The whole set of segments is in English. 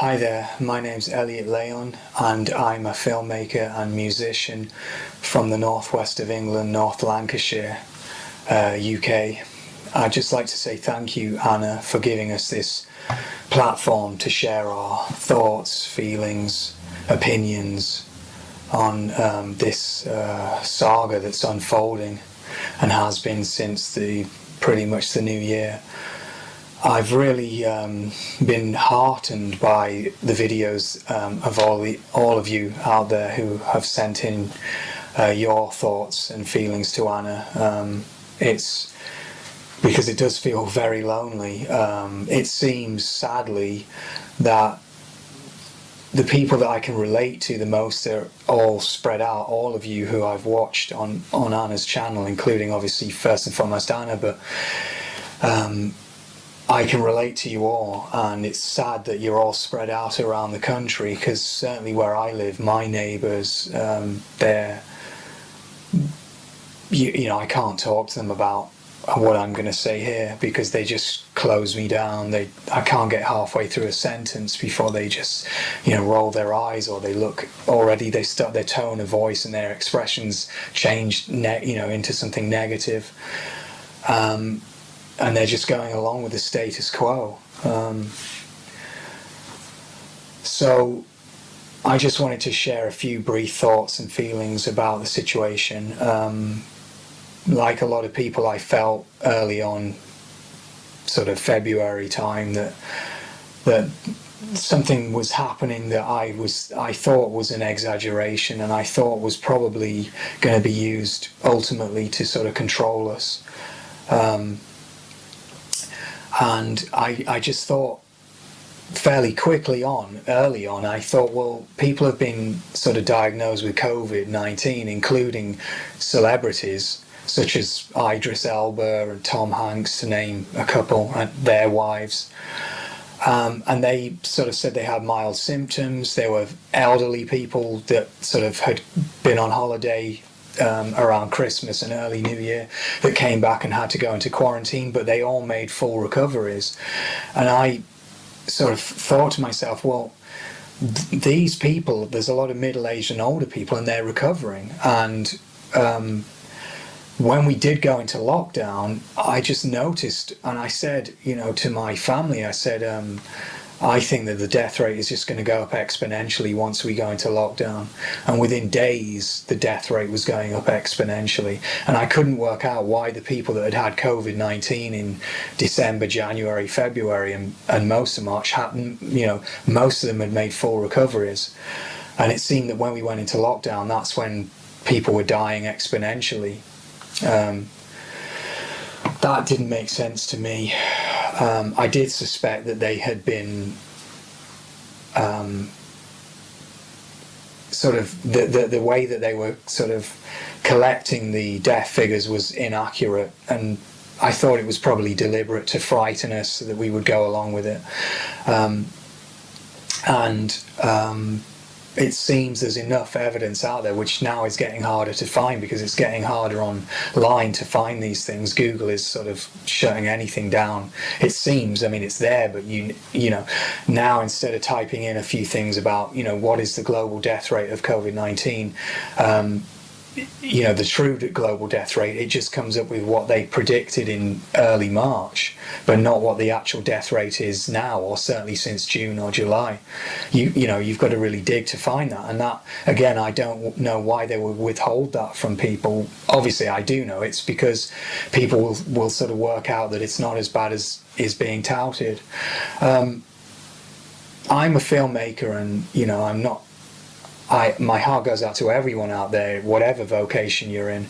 Hi there, my name's Elliot Leon and I'm a filmmaker and musician from the northwest of England, North Lancashire, uh, UK. I'd just like to say thank you, Anna, for giving us this platform to share our thoughts, feelings, opinions on um, this uh, saga that's unfolding and has been since the pretty much the new year. I've really um, been heartened by the videos um, of all the, all of you out there who have sent in uh, your thoughts and feelings to Anna. Um, it's because it does feel very lonely. Um, it seems sadly that the people that I can relate to the most are all spread out. All of you who I've watched on on Anna's channel, including obviously first and foremost Anna, but um, I can relate to you all and it's sad that you're all spread out around the country because certainly where I live my neighbours um, they're you, you, know I can't talk to them about what I'm going to say here because they just close me down. They I can't get halfway through a sentence before they just you know roll their eyes or they look already they start their tone of voice and their expressions change you know into something negative. Um, and they're just going along with the status quo. Um, so I just wanted to share a few brief thoughts and feelings about the situation. Um, like a lot of people, I felt early on, sort of February time, that that something was happening that I was I thought was an exaggeration and I thought was probably going to be used ultimately to sort of control us. Um, and I, I just thought fairly quickly on, early on, I thought, well, people have been sort of diagnosed with COVID-19, including celebrities such as Idris Elba and Tom Hanks, to name a couple, and their wives. Um, and they sort of said they had mild symptoms. There were elderly people that sort of had been on holiday um, around Christmas and early New Year that came back and had to go into quarantine, but they all made full recoveries. And I sort of thought to myself, well, th these people, there's a lot of middle-aged and older people and they're recovering. And um, when we did go into lockdown, I just noticed and I said, you know, to my family, I said, um, I think that the death rate is just going to go up exponentially once we go into lockdown. And within days, the death rate was going up exponentially. And I couldn't work out why the people that had had COVID-19 in December, January, February, and, and most of March hadn't, you know, most of them had made full recoveries. And it seemed that when we went into lockdown, that's when people were dying exponentially. Um, that didn't make sense to me. Um, I did suspect that they had been um, sort of the, the, the way that they were sort of collecting the death figures was inaccurate and I thought it was probably deliberate to frighten us so that we would go along with it. Um, and um, it seems there's enough evidence out there which now is getting harder to find because it's getting harder online to find these things. Google is sort of shutting anything down. It seems I mean it's there but you you know now instead of typing in a few things about you know what is the global death rate of COVID-19 um, you know the true global death rate it just comes up with what they predicted in early March but not what the actual death rate is now or certainly since June or July. You you know you've got to really dig to find that and that again I don't know why they would withhold that from people. Obviously I do know it's because people will, will sort of work out that it's not as bad as is being touted. Um, I'm a filmmaker and you know I'm not I, my heart goes out to everyone out there, whatever vocation you're in.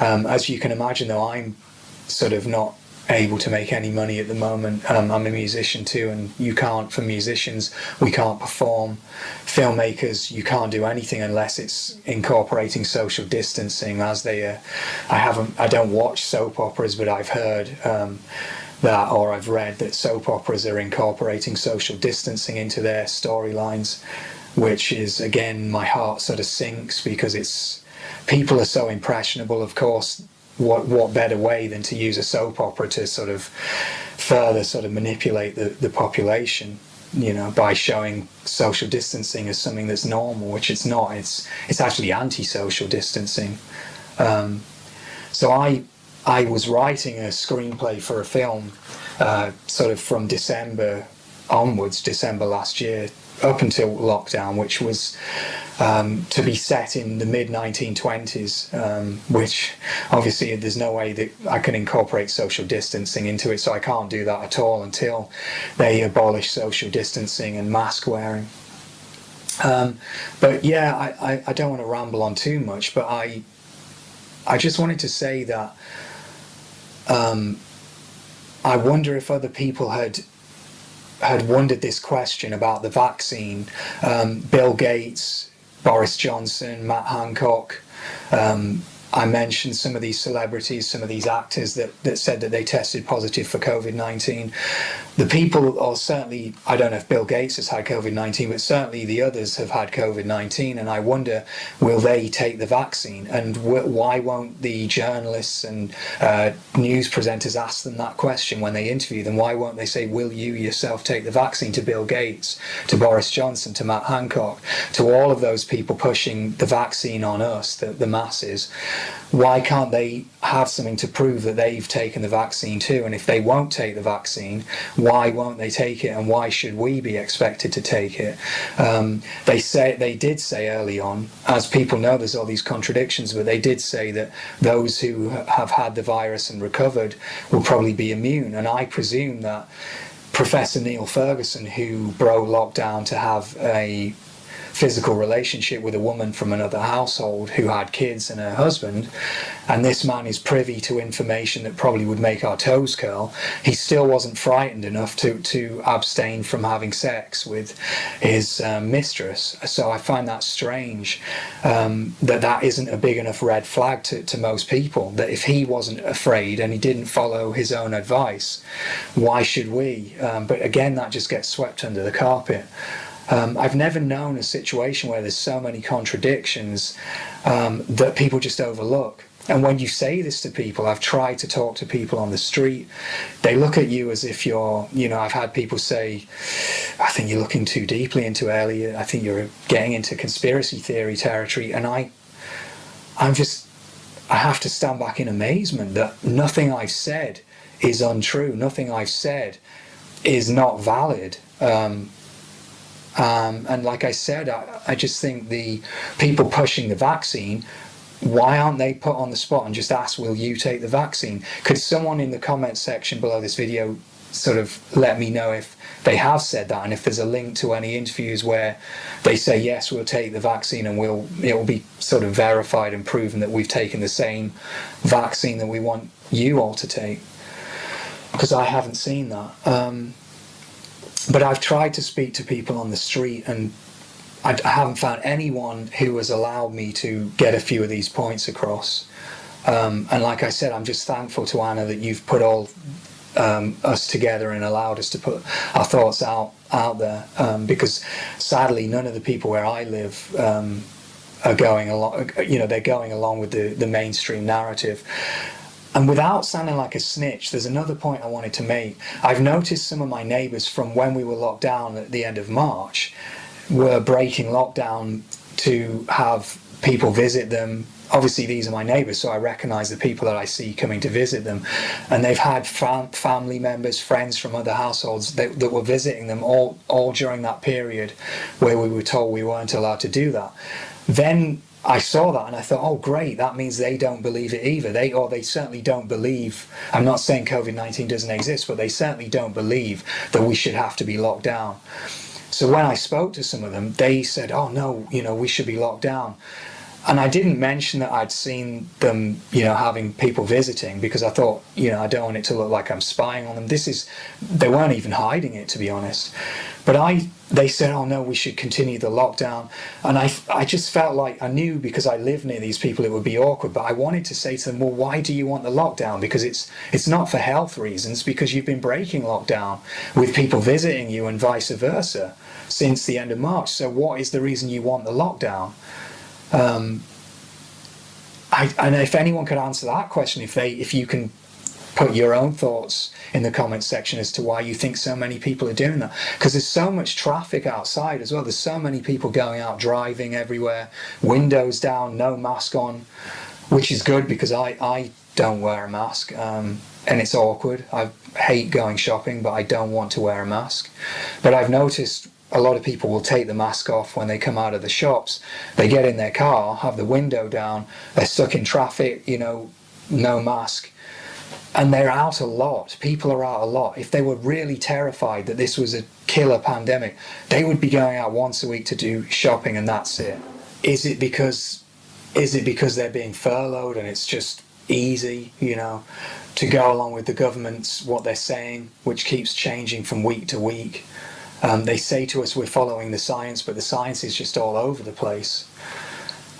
Um, as you can imagine, though, I'm sort of not able to make any money at the moment. Um, I'm a musician too, and you can't, for musicians, we can't perform. Filmmakers, you can't do anything unless it's incorporating social distancing. As they, uh, I haven't, I don't watch soap operas, but I've heard um, that, or I've read that soap operas are incorporating social distancing into their storylines which is again my heart sort of sinks because it's people are so impressionable of course what what better way than to use a soap opera to sort of further sort of manipulate the, the population you know, by showing social distancing as something that's normal, which it's not. It's it's actually anti-social distancing. Um, so I I was writing a screenplay for a film, uh, sort of from December onwards, December last year, up until lockdown, which was um, to be set in the mid 1920s, um, which obviously there's no way that I can incorporate social distancing into it, so I can't do that at all until they abolish social distancing and mask wearing. Um, but yeah, I, I, I, don't want to ramble on too much, but I I just wanted to say that um, I wonder if other people had had wondered this question about the vaccine. Um, Bill Gates, Boris Johnson, Matt Hancock, um, I mentioned some of these celebrities, some of these actors that, that said that they tested positive for COVID-19. The people, are certainly, I don't know if Bill Gates has had COVID-19, but certainly the others have had COVID-19, and I wonder, will they take the vaccine? And why won't the journalists and uh, news presenters ask them that question when they interview them? Why won't they say, will you yourself take the vaccine to Bill Gates, to Boris Johnson, to Matt Hancock, to all of those people pushing the vaccine on us, the, the masses? why can't they have something to prove that they've taken the vaccine too? And if they won't take the vaccine, why won't they take it? And why should we be expected to take it? Um, they say they did say early on, as people know, there's all these contradictions, but they did say that those who have had the virus and recovered will probably be immune. And I presume that Professor Neil Ferguson, who broke lockdown to have a physical relationship with a woman from another household who had kids and her husband, and this man is privy to information that probably would make our toes curl, he still wasn't frightened enough to, to abstain from having sex with his um, mistress. So I find that strange um, that that isn't a big enough red flag to, to most people, that if he wasn't afraid and he didn't follow his own advice, why should we? Um, but again, that just gets swept under the carpet. Um, I've never known a situation where there's so many contradictions um, that people just overlook. And when you say this to people, I've tried to talk to people on the street, they look at you as if you're, you know, I've had people say, I think you're looking too deeply into Elliot, I think you're getting into conspiracy theory territory. And I, I'm just, I have to stand back in amazement that nothing I've said is untrue, nothing I've said is not valid. Um, um, and like I said, I, I just think the people pushing the vaccine why aren't they put on the spot and just ask, will you take the vaccine? Could someone in the comment section below this video sort of let me know if they have said that and if there's a link to any interviews where they say, yes, we'll take the vaccine and we'll, it will be sort of verified and proven that we've taken the same vaccine that we want you all to take. Because I haven't seen that. Um, but I've tried to speak to people on the street and I, I haven't found anyone who has allowed me to get a few of these points across. Um, and like I said, I'm just thankful to Anna that you've put all um, us together and allowed us to put our thoughts out out there. Um, because sadly, none of the people where I live um, are going along. You know, they're going along with the the mainstream narrative. And without sounding like a snitch, there's another point I wanted to make. I've noticed some of my neighbours from when we were locked down at the end of March were breaking lockdown to have people visit them. Obviously, these are my neighbours, so I recognise the people that I see coming to visit them. And they've had fam family members, friends from other households that, that were visiting them all, all during that period where we were told we weren't allowed to do that. Then I saw that and I thought, oh great, that means they don't believe it either. They or they certainly don't believe. I'm not saying COVID-19 doesn't exist, but they certainly don't believe that we should have to be locked down. So when I spoke to some of them, they said, oh no, you know, we should be locked down. And I didn't mention that I'd seen them, you know, having people visiting because I thought, you know, I don't want it to look like I'm spying on them. This is, they weren't even hiding it, to be honest. But I, they said, oh no, we should continue the lockdown. And I, I just felt like I knew because I live near these people it would be awkward. But I wanted to say to them, well, why do you want the lockdown? Because it's, it's not for health reasons, because you've been breaking lockdown with people visiting you and vice versa since the end of March. So what is the reason you want the lockdown? Um, I, and if anyone could answer that question, if they, if you can put your own thoughts in the comments section as to why you think so many people are doing that. Because there's so much traffic outside as well. There's so many people going out driving everywhere, windows down, no mask on, which is good because I, I don't wear a mask. Um, and it's awkward. I hate going shopping, but I don't want to wear a mask. But I've noticed a lot of people will take the mask off when they come out of the shops. They get in their car, have the window down, they're stuck in traffic, you know, no mask. And they're out a lot. People are out a lot. If they were really terrified that this was a killer pandemic, they would be going out once a week to do shopping and that's it. Is it because is it because they're being furloughed and it's just easy, you know, to go along with the government's what they're saying, which keeps changing from week to week? Um, they say to us we're following the science, but the science is just all over the place.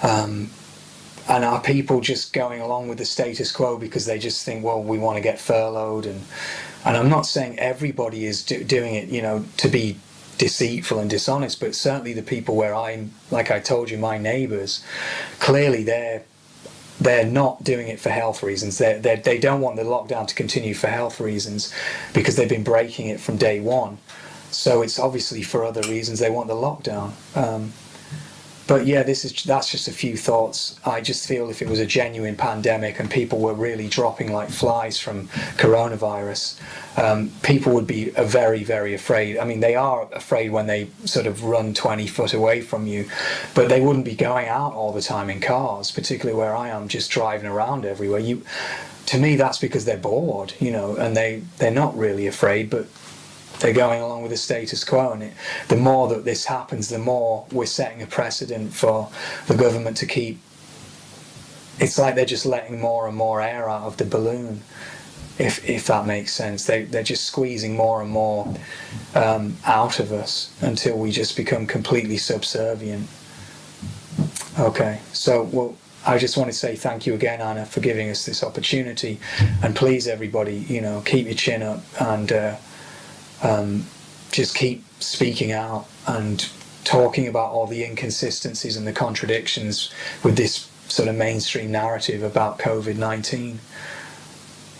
Um, and are people just going along with the status quo because they just think, well, we want to get furloughed? And and I'm not saying everybody is do, doing it, you know, to be deceitful and dishonest, but certainly the people where I'm, like I told you, my neighbours, clearly they're they're not doing it for health reasons. They're, they're, they don't want the lockdown to continue for health reasons because they've been breaking it from day one. So it's obviously for other reasons they want the lockdown. Um, but yeah, this is that's just a few thoughts. I just feel if it was a genuine pandemic and people were really dropping like flies from coronavirus, um, people would be very, very afraid. I mean, they are afraid when they sort of run 20 foot away from you, but they wouldn't be going out all the time in cars, particularly where I am, just driving around everywhere. You, to me, that's because they're bored, you know, and they, they're not really afraid, but they're going along with the status quo and it, the more that this happens the more we're setting a precedent for the government to keep it's like they're just letting more and more air out of the balloon if if that makes sense they, they're just squeezing more and more um, out of us until we just become completely subservient okay so well I just want to say thank you again, Anna, for giving us this opportunity. And please, everybody, you know, keep your chin up and uh, um, just keep speaking out and talking about all the inconsistencies and the contradictions with this sort of mainstream narrative about COVID-19.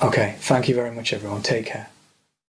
Okay, thank you very much everyone. Take care.